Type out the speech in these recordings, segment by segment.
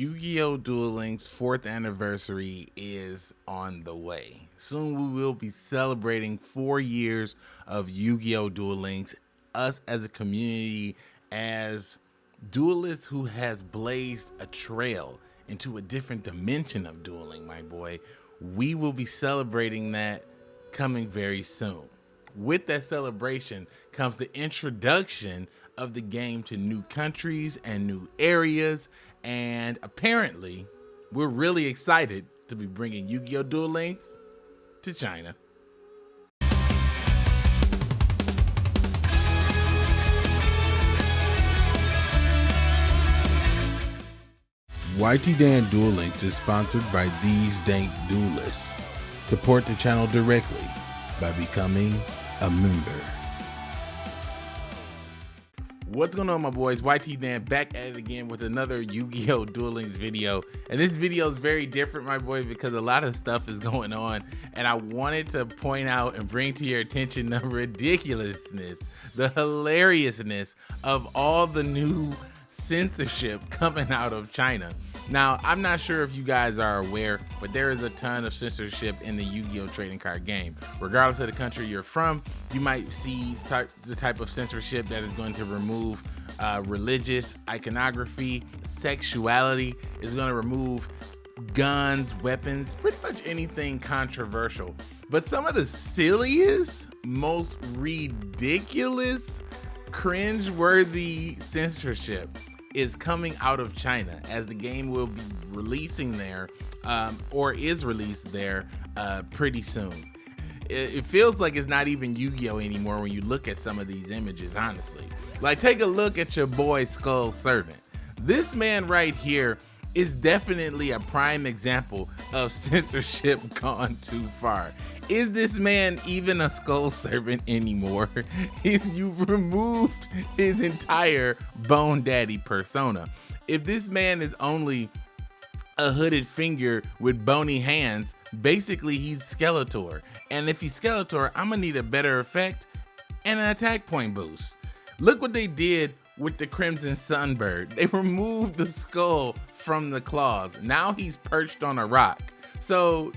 Yu-Gi-Oh! Duel Links 4th anniversary is on the way. Soon we will be celebrating four years of Yu-Gi-Oh! Duel Links. Us as a community, as duelists who has blazed a trail into a different dimension of dueling, my boy. We will be celebrating that coming very soon. With that celebration comes the introduction of the game to new countries and new areas. And apparently, we're really excited to be bringing Yu Gi Oh! Duel Links to China. YT Dan Duel Links is sponsored by these dank duelists. Support the channel directly by becoming a member. What's going on my boys? YT Dan back at it again with another Yu-Gi-Oh! Duel Links video. And this video is very different my boy because a lot of stuff is going on and I wanted to point out and bring to your attention the ridiculousness, the hilariousness of all the new censorship coming out of China. Now, I'm not sure if you guys are aware, but there is a ton of censorship in the Yu-Gi-Oh! trading card game. Regardless of the country you're from, you might see the type of censorship that is going to remove uh, religious iconography, sexuality, is going to remove guns, weapons, pretty much anything controversial. But some of the silliest, most ridiculous, cringe-worthy censorship is coming out of China as the game will be releasing there um, or is released there uh, pretty soon. It, it feels like it's not even Yu-Gi-Oh anymore when you look at some of these images, honestly. Like take a look at your boy Skull Servant. This man right here is definitely a prime example of censorship gone too far. Is this man even a skull servant anymore? You've removed his entire Bone Daddy persona. If this man is only a hooded finger with bony hands, basically he's Skeletor. And if he's Skeletor, I'm gonna need a better effect and an attack point boost. Look what they did with the Crimson Sunbird. They removed the skull from the claws. Now he's perched on a rock. So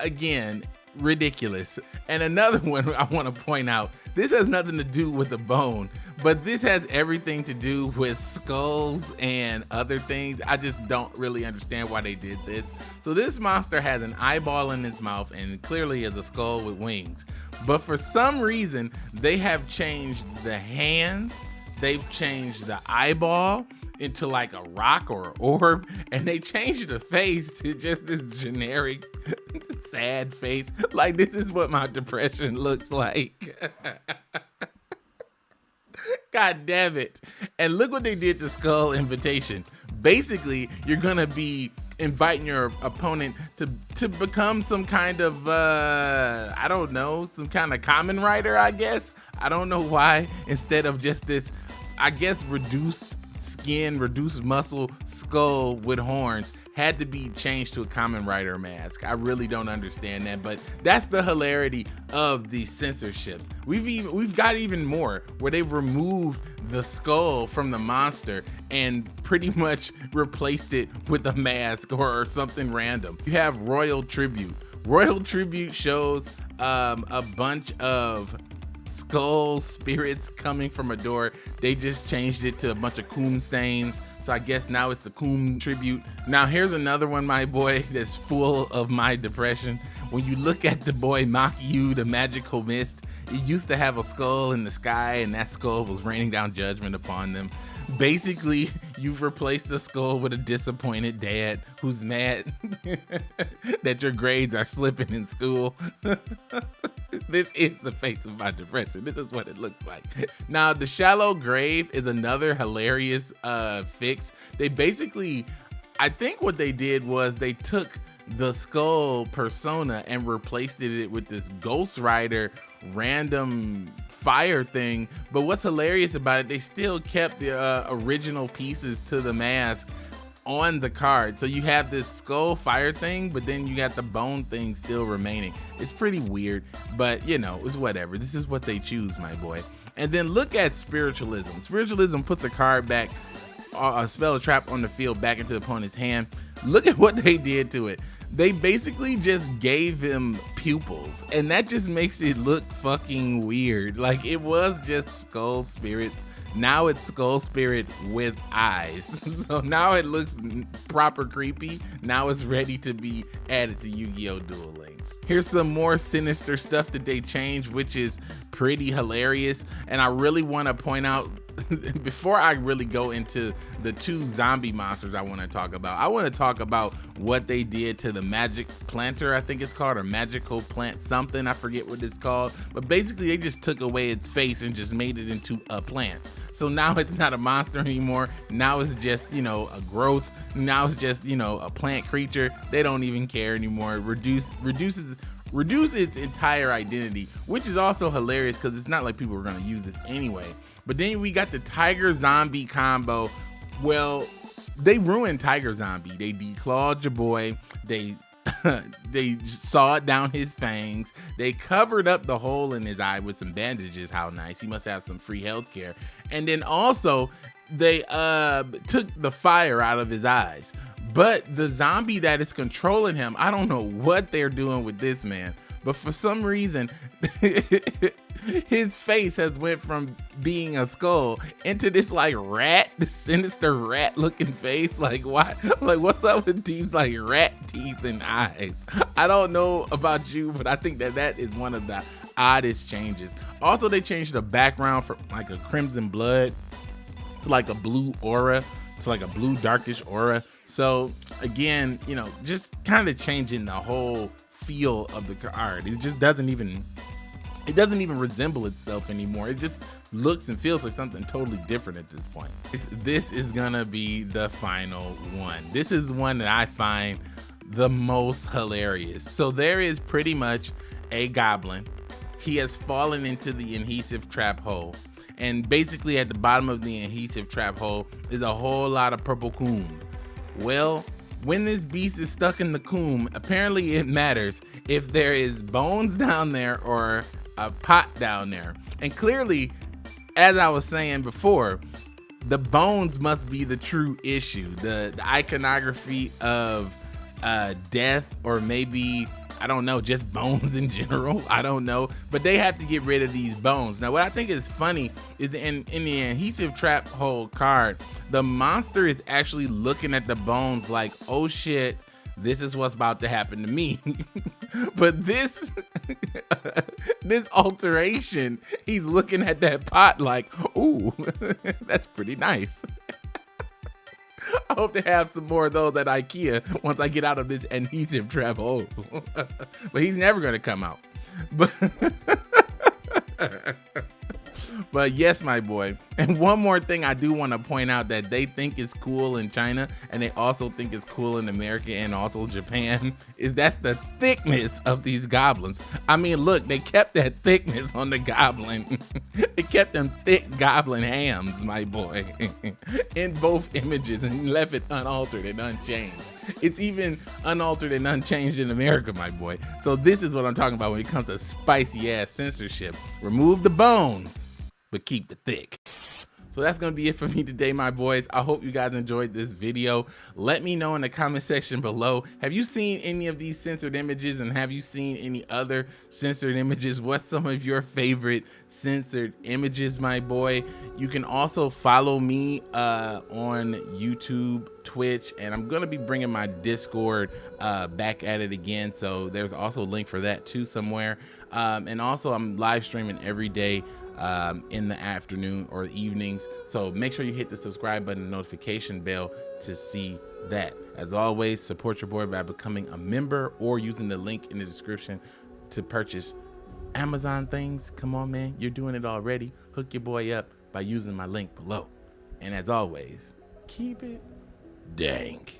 again, ridiculous. And another one I want to point out, this has nothing to do with a bone, but this has everything to do with skulls and other things. I just don't really understand why they did this. So this monster has an eyeball in his mouth and clearly is a skull with wings. But for some reason, they have changed the hands, they've changed the eyeball, into like a rock or an orb and they changed the face to just this generic sad face. Like this is what my depression looks like. God damn it. And look what they did to skull invitation. Basically you're gonna be inviting your opponent to to become some kind of uh i don't know some kind of Kamen Rider, i guess? I don't know why. Instead of just this i guess reduced skin, reduced muscle skull with horns had to be changed to a Kamen Rider mask. I really don't understand that, but that's the hilarity of these censorships. We've even we've got even more where they've removed the skull from the monster and pretty much replaced it with a mask or, or something random. You have Royal Tribute. Royal Tribute shows um, a bunch of skull spirits coming from a door. They just changed it to a bunch of coom stains. So I guess now it's the coom tribute. Now here's another one, my boy, that's full of my depression. When you look at the boy Makiu, the magical mist, it used to have a skull in the sky and that skull was raining down judgment upon them. Basically, you've replaced the skull with a disappointed dad who's mad that your grades are slipping in school. This is the face of my depression. This is what it looks like. Now, the shallow grave is another hilarious uh, fix. They basically, I think what they did was they took the skull persona and replaced it with this Ghost Rider random fire thing. But what's hilarious about it, they still kept the uh, original pieces to the mask on the card. So you have this skull fire thing, but then you got the bone thing still remaining. It's pretty weird, but you know, it's whatever. This is what they choose, my boy. And then look at spiritualism. Spiritualism puts a card back uh, spell a trap on the field back into the opponent's hand. Look at what they did to it. They basically just gave him pupils, and that just makes it look fucking weird. Like it was just skull spirits now it's Skull Spirit with eyes. so now it looks proper creepy. Now it's ready to be added to Yu-Gi-Oh! Duel Links. Here's some more sinister stuff that they changed, which is pretty hilarious. And I really want to point out before I really go into the two zombie monsters I want to talk about, I want to talk about what they did to the magic planter, I think it's called, or magical plant something. I forget what it's called. But basically, they just took away its face and just made it into a plant. So now it's not a monster anymore. Now it's just, you know, a growth. Now it's just, you know, a plant creature. They don't even care anymore. Reduce reduces reduce its entire identity, which is also hilarious because it's not like people are gonna use this anyway. But then we got the Tiger Zombie combo. Well, they ruined Tiger Zombie. They declawed your boy. They they sawed down his fangs. They covered up the hole in his eye with some bandages. How nice. He must have some free health care. And then also they uh took the fire out of his eyes. But the zombie that is controlling him, I don't know what they're doing with this man. But for some reason, his face has went from being a skull into this like rat, this sinister rat looking face. Like why? Like what's up with these like rat teeth and eyes? I don't know about you, but I think that that is one of the oddest changes. Also, they changed the background from like a crimson blood to like a blue aura to like a blue darkish aura. So again, you know, just kind of changing the whole feel of the card. It just doesn't even it doesn't even resemble itself anymore. It just looks and feels like something totally different at this point. It's, this is gonna be the final one. This is the one that I find the most hilarious. So there is pretty much a goblin. He has fallen into the adhesive trap hole. And basically at the bottom of the adhesive trap hole is a whole lot of purple coom. Well, when this beast is stuck in the coom, apparently it matters if there is bones down there or a pot down there. And clearly, as I was saying before, the bones must be the true issue. The, the iconography of uh, death or maybe I don't know, just bones in general. I don't know, but they have to get rid of these bones. Now, what I think is funny is in, in the adhesive trap hole card, the monster is actually looking at the bones like, oh shit, this is what's about to happen to me. but this, this alteration, he's looking at that pot like, ooh, that's pretty nice. I hope to have some more of those at IKEA once I get out of this adhesive trap hole. but he's never gonna come out. But but yes, my boy. And one more thing I do want to point out that they think is cool in China and they also think is cool in America and also Japan is that's the thickness of these goblins. I mean, look, they kept that thickness on the goblin. it kept them thick goblin hams, my boy, in both images and left it unaltered and unchanged. It's even unaltered and unchanged in America, my boy. So this is what I'm talking about when it comes to spicy ass censorship. Remove the bones but keep the thick. So that's going to be it for me today, my boys. I hope you guys enjoyed this video. Let me know in the comment section below. Have you seen any of these censored images and have you seen any other censored images? What's some of your favorite censored images, my boy? You can also follow me uh, on YouTube, Twitch, and I'm going to be bringing my Discord uh, back at it again. So there's also a link for that too somewhere. Um, and also I'm live streaming every day um, in the afternoon or evenings. So make sure you hit the subscribe button and notification bell to see that. As always, support your boy by becoming a member or using the link in the description to purchase Amazon things. Come on, man. You're doing it already. Hook your boy up by using my link below. And as always, keep it dank.